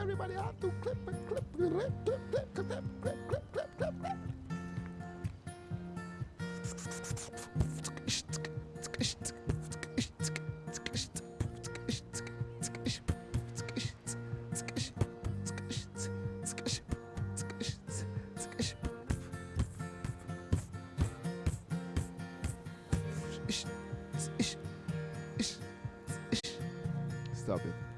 Everybody out to clip and clip, clip, clip, clip, clip, clip, clip, clip, clip, clip, clip. Stop it.